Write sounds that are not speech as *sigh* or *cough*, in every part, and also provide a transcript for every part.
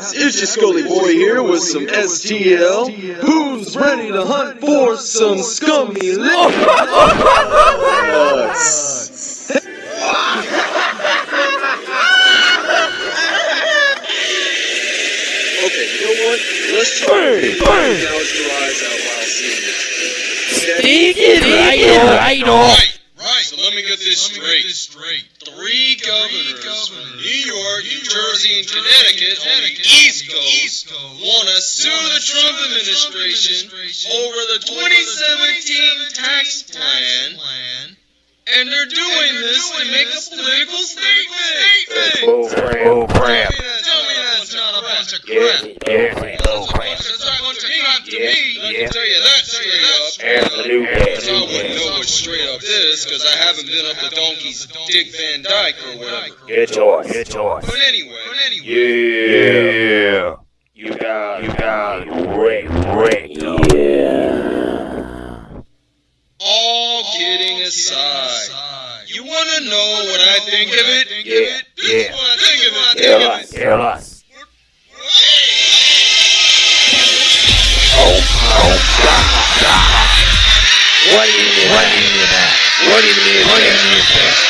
mishaps? It's your Scully boy here with some STL. Who's ready to hunt for some scummy licks? Okay, you know what? Let's try to gouge your eyes out while seeing this. Right, right, Right. So let me get this straight. Three governors from New York, New Jersey, and Connecticut on the East Coast want to sue the Trump administration over the 2017 tax plan, and they're doing this to make a political statement. Oh crap, oh crap. Tell me that's not a bunch of Yeah, crap. yeah, oh crap. It's a bunch of crap to Yeah, me. Let me yeah. tell you that straight up. Absolutely, Because I wouldn't absolutely. know what straight up is, because I haven't been up the donkey's Dick Van Dyke or whatever. Good choice, good choice. But anyway, but. Yeah. You got, you got Rick, Rick. Yeah. All kidding aside, you want to know what I think of it? Yeah, This is yeah. what I think of it. Tell us, tell us. Oh, oh, what do you mean? What do you mean? What do you mean? What do you mean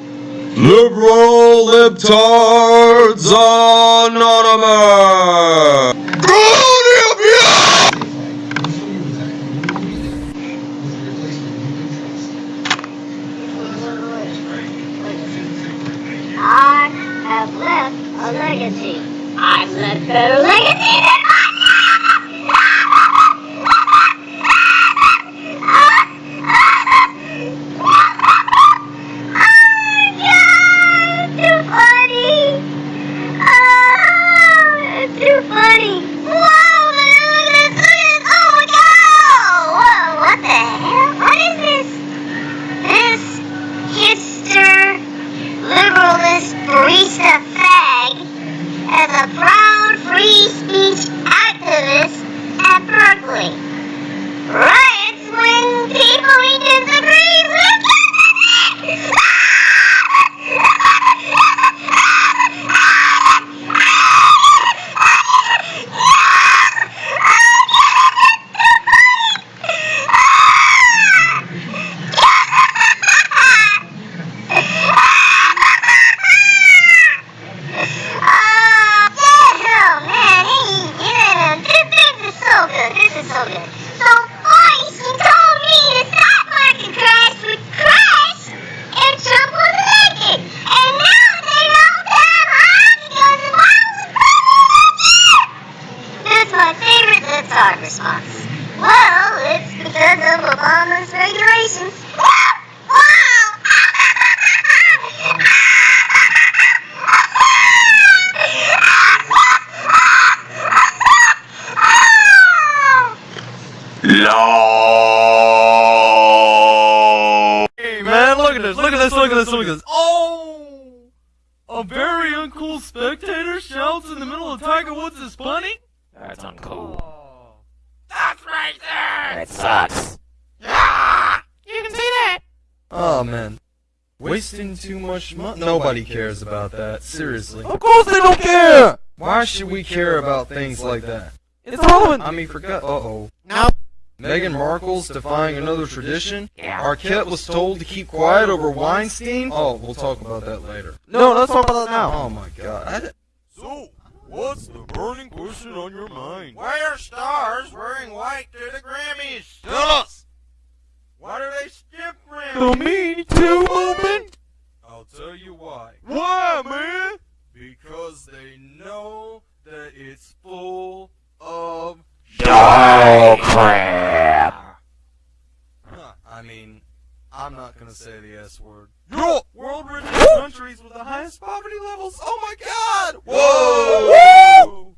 Liberal Libtards Anonymous. I have left a legacy. I've left better legacy than Too funny! Oh, it's too funny! Whoa, man, look at this! Look at this! Oh my god! Whoa, what the hell? What is this? This hipster liberalist barista fag as a proud free speech activist at Berkeley. Riots when people he disagrees with. Oh, man, he, yeah, this, this is so good, this is so good. So, Boyce, he told me the stock market crash would crash if Trump was elected. And now they know that I'm high because of what was president That's my favorite Lipsard response. Well, it's because of Obama's regulations. Wow! No. Hey man, look at this, look at this, look at this, look at this. Oh! A very uncool spectator shouts in the middle of Tiger Woods' bunny? That's uncool. Oh. That's right there! That sucks. Ah! You can see that! Oh man. Wasting too much money. Nobody cares about that, seriously. Of course they don't care. Why should we care about things like that? It's Halloween. I mean, forgot. Uh oh. Meghan Markle's defying another tradition. Yeah. Arquette was told to keep quiet over Weinstein. Oh, we'll talk about that later. No, let's talk about that now. Oh my god. I, So, what's the burning question on your mind? Why are stars wearing white to the Grammys? Tell us! Why do they skip The Grammys? Me Too movement. I'll tell you why. Why, man? Because they know that it's full of Oh crap. huh, I mean, I'm not gonna say the S word. Yo! World richest countries with the highest poverty levels. Oh my god! Whoa!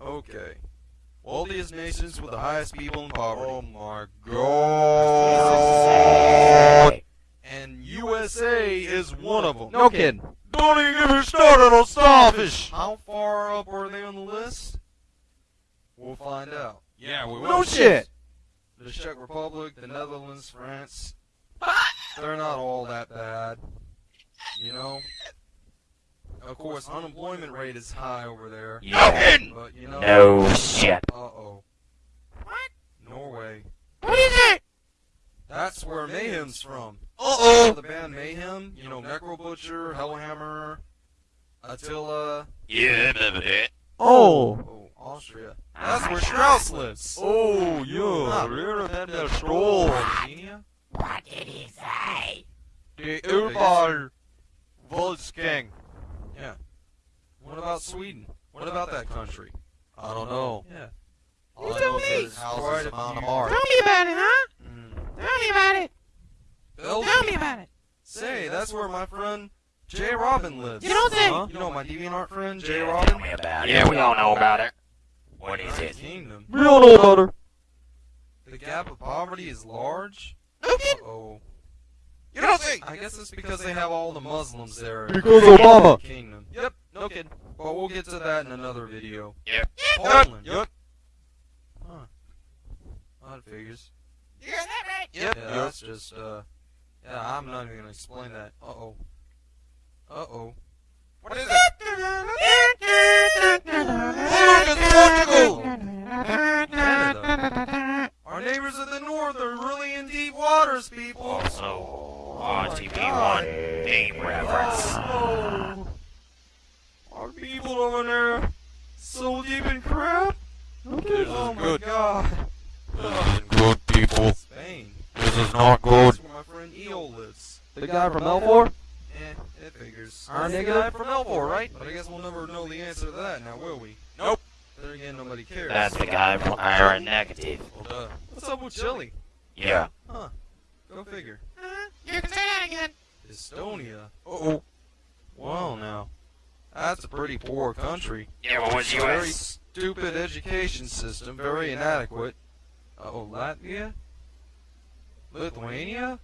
Okay. All these nations nations with the highest people in poverty. Oh my god. And USA is one of them. No kidding. Don't even get me started on starfish. How far up are they on the list? We'll find out. Yeah, we will. No shit. The Czech Republic, the Netherlands, France. They're not all that bad. You know? Of course, unemployment rate is high over there. Yeah. But, you know. No shit. Uh oh. What? Norway. What is it? That's where Mayhem's from. Uh oh! The band Mayhem, you know, Necrobutcher, Hellhammer, Attila. Yeah, that. Oh. Oh, Austria. That's where Strauss lives. Oh, yeah. Rare that that stroll. Slovenia? What did he say? The Urbal Volksgang. Yeah. What about Sweden? What about that country? I don't know. Yeah. All I know is there's houses Quite a amount of art. Tell me about it, huh? Tell me about it. Belgium. Tell me about it. Say, that's where my friend Jay Robin lives. You don't say. Huh? You know my DeviantArt friend Jay Robin? Tell me about it. Yeah, we all know about it. What is United it? Kingdom. We all know about her. The gap of poverty is large. Okay. Oh. You don't say. I guess it's because they have all the Muslims there. Because Obama. Kingdom. Yep, no kidding. But we'll get to that in another video. Yep. Poland. Yep. Huh. Odd figures. You got that right. Yep. Yep. Yeah, that's just, uh, yeah, I'm not even gonna explain that. Uh-oh. Uh-oh. What is it? Canada. Our neighbors of the north are really in deep waters, people. Also, my RTP1 name reference. Oh, Our people over there so deep in crap. This is Oh my good. god. This is good, people. Spain. This is not good. That's where my friend Eel lives. The guy from Elfor? Eh, it figures. Our That's the nigga? guy from Elmore, right? But I guess we'll never know the answer to that now, will we? Nope. There again, nobody cares. That's the guy from Iron Negative. Well, duh. What's up with Chile? Yeah. Huh. Go figure. You can say that again. Estonia. Uh-oh. Well, now. That's a pretty poor country. Yeah, what was Very stupid education system, very inadequate. Uh-oh, Latvia? Lithuania?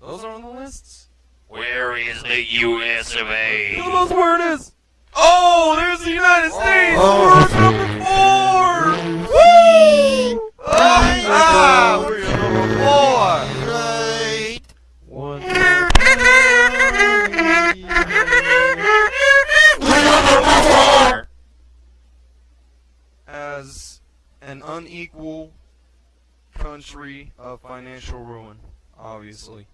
Those are on the lists? Where is the US of A? Who knows where it is? Oh, there's the United States! Oh. We're number four! Woo! Ah, we're number four! Right. One. As an unequal country of financial ruin, obviously.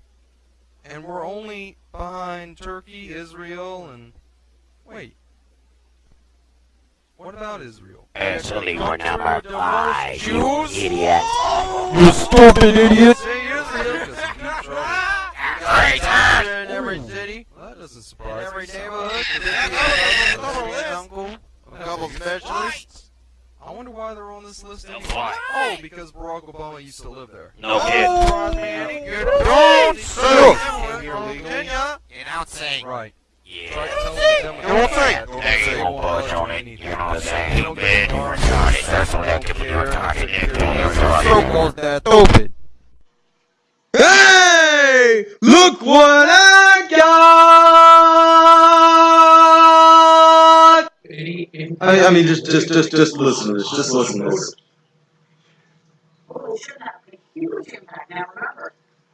And we're only behind Turkey, Israel, and. Wait. What about Israel? Actually, we're number five, you Jews? idiot. You stupid idiot! Say Israel, 'cause it's deep trouble. Traitor! In every city, Well, that doesn't in surprise every neighborhood, uncle, a couple specialists. I wonder why they're on this list anyway. Why? Oh, because Barack Obama used to live there. No kid. Surprise me any good. Don't sue. Came here legally. You don't say. Right. Yeah. Try to tell the Democrats Don't say. that. Don't Hey, say you they won't won't budge budge on on it. anything. You're not They saying don't bad, get you're armed. retarded. That's They what don't that can be care. retarded. They That don't can be care. retarded. So-called that stupid. Hey! Look what I, I mean, just, just, just, just listen to this. Just listen to this. Well, it should have a huge impact. Now remember,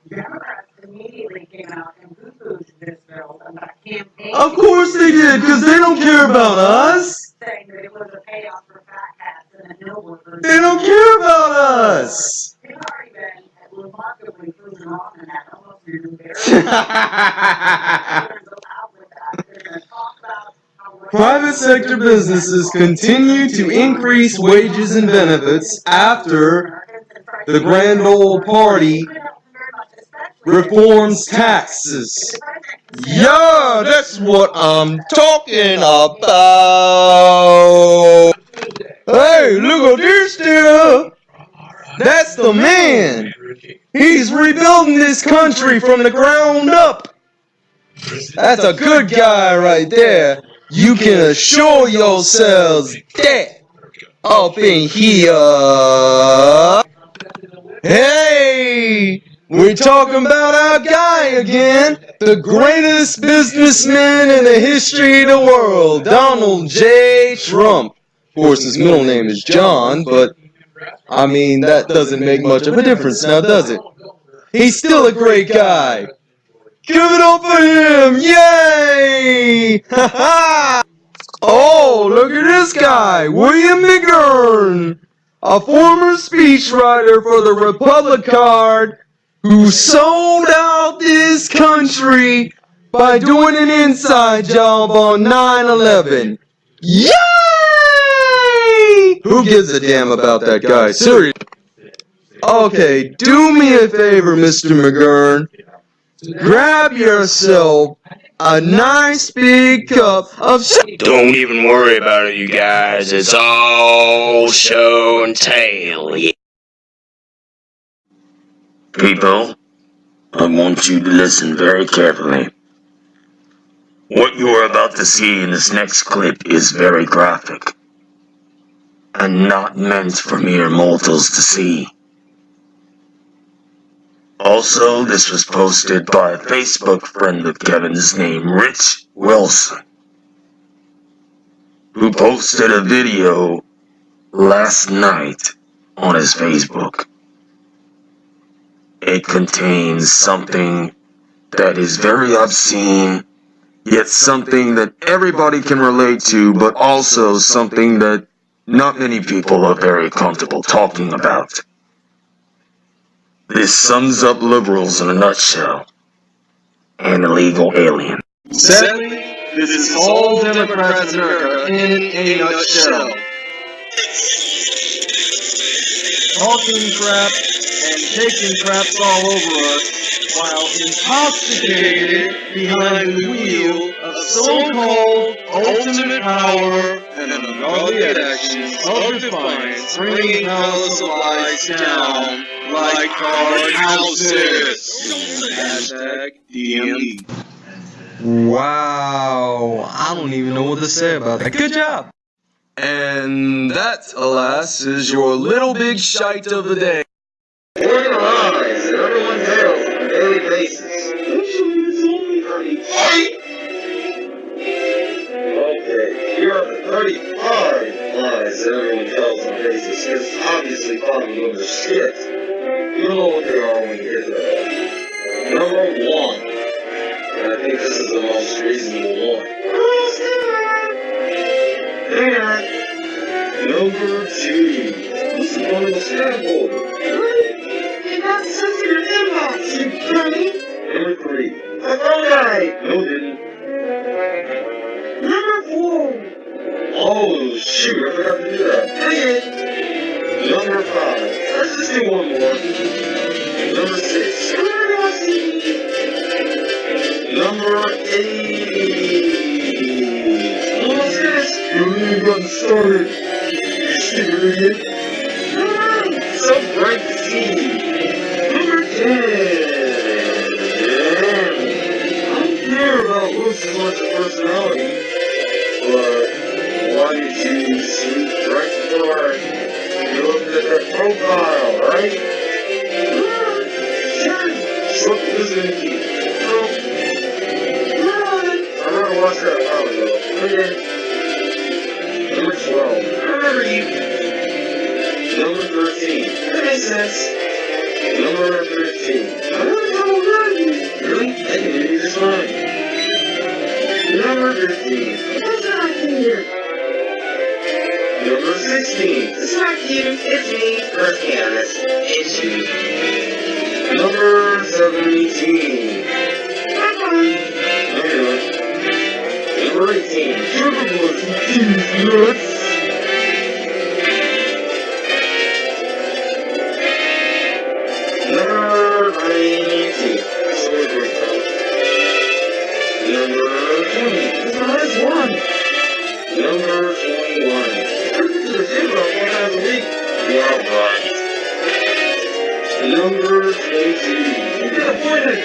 Democrats immediately came out and poo-pooed this bill about campaign. Of course they did, because they don't care about us. Saying that it was a payoff for fat cats and the workers. They don't care about us. They've already been remarkably proven wrong in that very. They're gonna go out with that. They're gonna talk about how. Private sector businesses continue to increase wages and benefits after the grand old party reforms taxes. Yeah, that's what I'm talking about. Hey, look at this dude. That's the man. He's rebuilding this country from the ground up. That's a good guy right there. You can assure yourselves that. up in here. Hey, we're talking about our guy again, the greatest businessman in the history of the world, Donald J. Trump. Of course, his middle name is John, but I mean, that doesn't make much of a difference now, does it? He's still a great guy. Give it up for him! Yay! Ha ha! Oh, look at this guy, William McGurn, a former speechwriter for the Republic Card, who sold out this country by doing an inside job on 9/11. Yay! Who gives a damn about that guy? Seriously. Okay, do me a favor, Mr. McGurn. Grab yourself a nice big cup of Don't even worry about it, you guys. It's all show and tell. People, I want you to listen very carefully. What you are about to see in this next clip is very graphic and not meant for mere mortals to see. Also, this was posted by a Facebook friend of Kevin's named Rich Wilson, who posted a video last night on his Facebook. It contains something that is very obscene, yet something that everybody can relate to, but also something that not many people are very comfortable talking about. This sums up liberals in a nutshell. And illegal alien. Sadly, this is all Democrats in America in a nutshell. Talking crap and taking craps all over us while intoxicated behind the wheel of so-called ultimate power and ungodly actions of defiance, bringing palace of lies down like card houses. Hashtag DMD. Wow, I don't even know what to say about that. Good job. And that, alas, is your little big shite of the day. Organize in 35. Okay, are the 35 lies that everyone tells on basis, because obviously of them are shit. You'll know what they are when you get there. Number one, and I think this is the most reasonable one. On. Number two, this is one of the sample. You got sensitive inbox, you dummy. Number three. Alright! No, didn't. Number four. Oh, shoot, I forgot to do that. Okay. Number five. Let's just do one more. Number six. Number eight. Almost finished. You haven't even started. You stupid idiot. As personality. But why you sleep right before you looked at that profile, right? Sure. Look, listen to me. I'm gonna watch ago. Okay. Number 12. Remember you. Number 13. That. Number 13. Number 16. It's not you, it's me. Let's be honest. It's you. Number 17. Number 18. Sugar was these nuts. Number 19. Sorry, boyfriend. Number 20. That's the last one. Number 21. Number 18. Get appointed!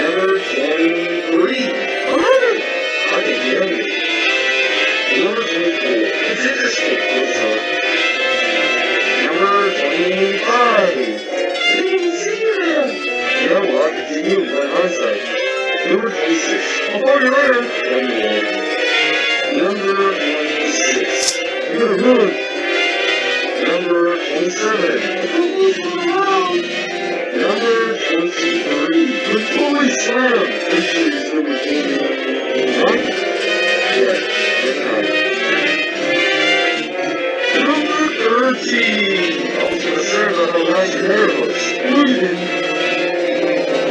Number 23. Alright! I think you have it. Number 24. Number 25. Number 26. I'll find you later! Number 26. Good, good. Number 27. Number 23. The Holy number 20. Right? Number 13. I was gonna say the.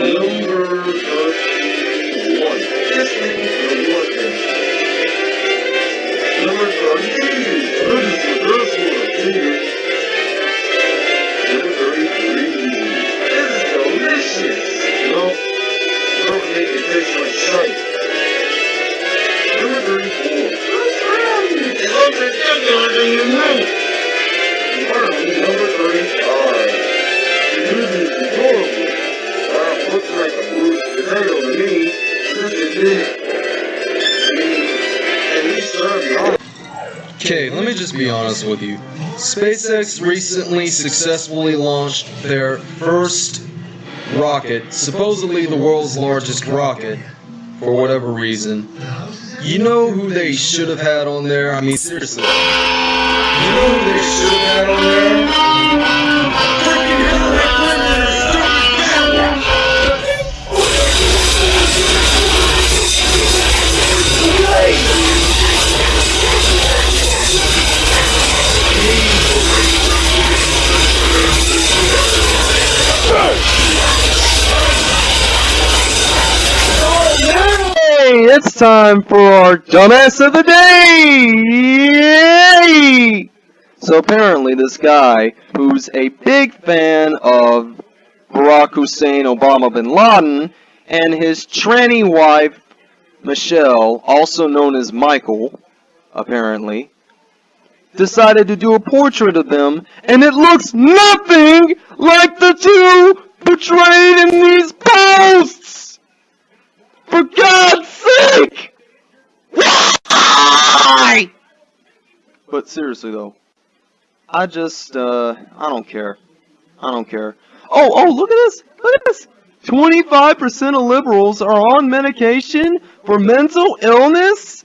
Number 31. Yes, number 1. Number 32. That is the. Finger. Number 33. That is delicious. No. It like. Just be honest with you. SpaceX recently successfully launched their first rocket, supposedly the world's largest rocket, for whatever reason. You know who they should have had on there? I mean, seriously. You know who they should have had on there? It's time for our dumbass of the day! Yay! So apparently this guy, who's a big fan of Barack Hussein Obama bin Laden, and his tranny wife, Michelle, also known as Michael, apparently, decided to do a portrait of them, and it looks nothing like the two portrayed in these posts! For God's sake! Why? But seriously though, I just, uh, I don't care. I don't care. Oh, oh, look at this! Look at this! 25% of liberals are on medication for mental illness?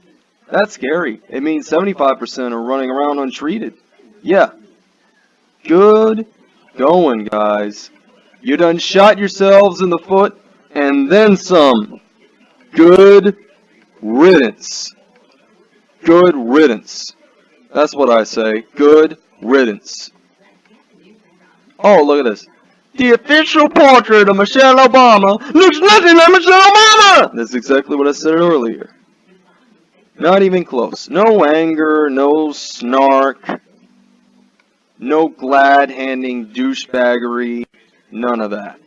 That's scary. It means 75% are running around untreated. Yeah. Good going, guys. You done shot yourselves in the foot, and then some. Good riddance. Good riddance. That's what I say. Good riddance. Oh, look at this. The official portrait of Michelle Obama looks nothing like Michelle Obama! That's exactly what I said earlier. Not even close. No anger, no snark, no glad-handing douchebaggery, none of that.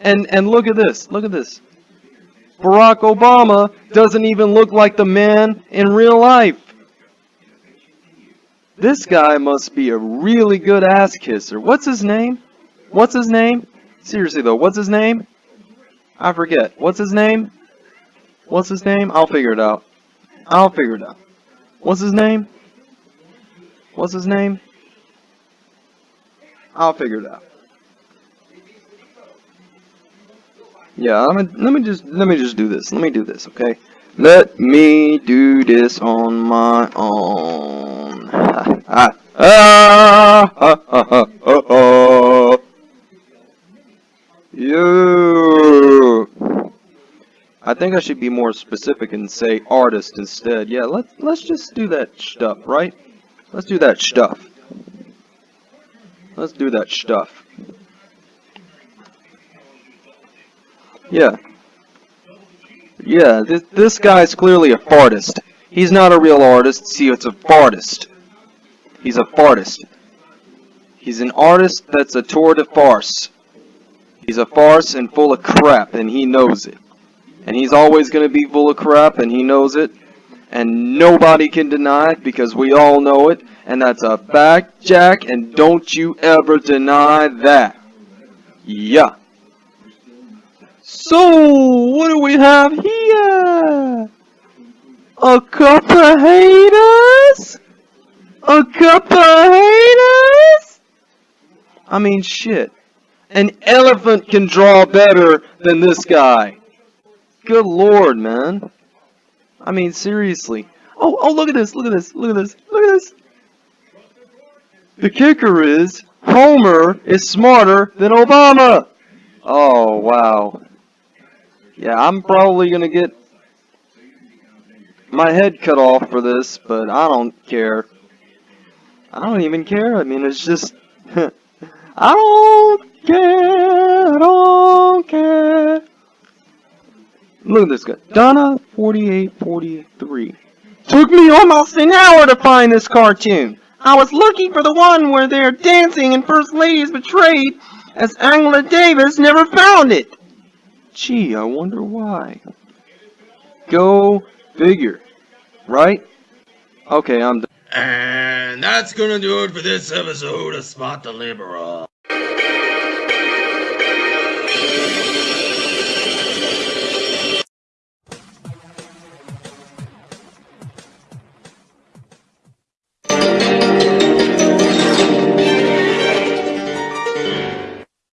And and look at this, look at this. Barack Obama doesn't even look like the man in real life. This guy must be a really good ass kisser. What's his name? What's his name? Seriously though, what's his name? I forget. What's his name? What's his name? I'll figure it out. I'll figure it out. What's his name? What's his name? I'll figure it out. Yeah, I'm gonna, let me just let me just do this. Let me do this, okay? Let me do this on my own. ah, ah, ah. You. I think I should be more specific and say artist instead. Yeah, let's let's just do that stuff, right? Let's do that stuff. Let's do that stuff. Yeah. Yeah, this, this guy's clearly a fartist. He's not a real artist. See, it's a fartist. He's a fartist. He's an artist that's a tour de farce. He's a farce and full of crap, and he knows it. And he's always going to be full of crap, and he knows it. And nobody can deny it, because we all know it. And that's a fact, Jack, and don't you ever deny that. Yeah. So, what do we have here? A couple of haters? A couple of haters? I mean, shit. An elephant can draw better than this guy. Good lord, man. I mean, seriously. Oh, oh, look at this, look at this, look at this, look at this. The kicker is, Homer is smarter than Obama. Oh, wow. Yeah, I'm probably gonna get my head cut off for this, but I don't care. I don't even care. I mean, it's just, *laughs* I don't care. I don't care. Look at this guy. Donna 4843. Took me almost an hour to find this cartoon. I was looking for the one where they're dancing and First Lady is betrayed, as Angela Davis never found it. Gee, I wonder why. Go figure. Right? Okay, I'm done. And that's gonna do it for this episode of Spot the Liberal.